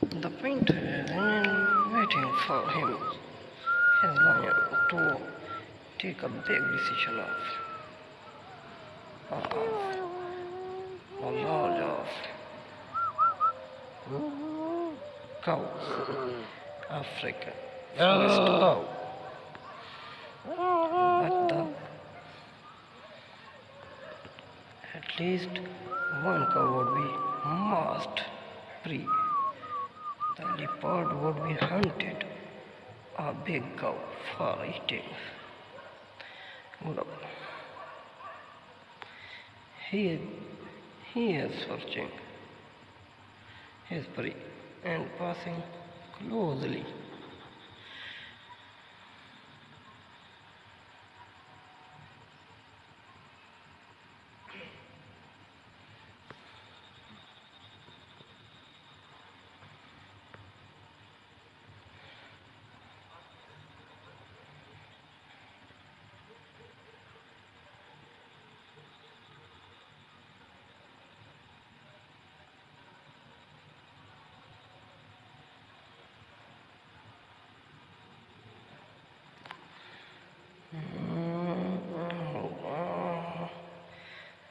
The painter is waiting for him, his lion, to take a big decision of, of a lot of cows, African forest cow. But the, at least one cow would be must free. The leopard would be hunted, a big cow for eating. Look, he is, he is searching his prey and passing closely.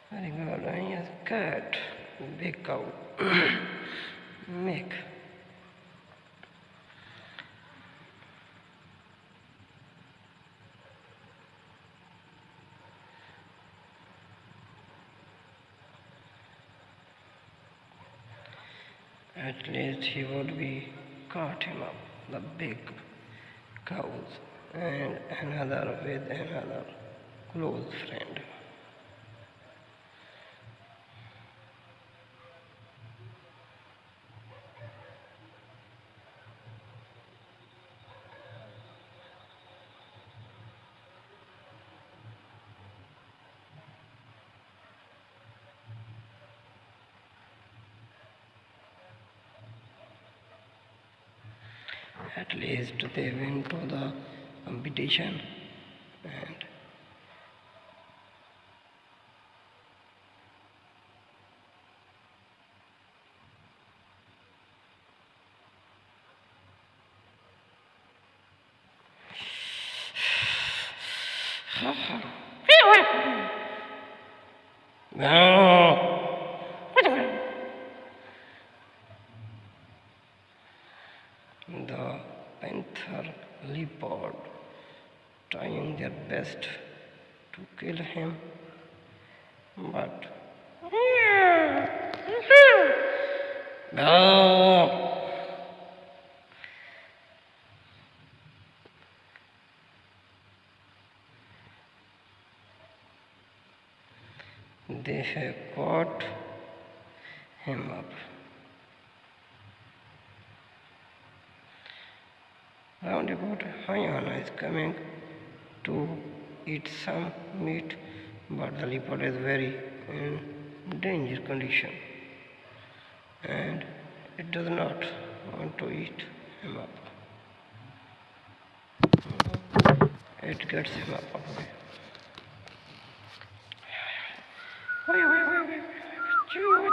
Very good. And yes, cat, big cow, milk. At least he would be caught him up, the big cows, and another with another close friend. At least they went to the competition and the panther leopard trying their best to kill him but no they have caught him up Roundabout hyena is coming to eat some meat, but the leopard is very in danger condition, and it does not want to eat him up. It gets him up. Okay. Wait, wait, wait, wait, wait, wait.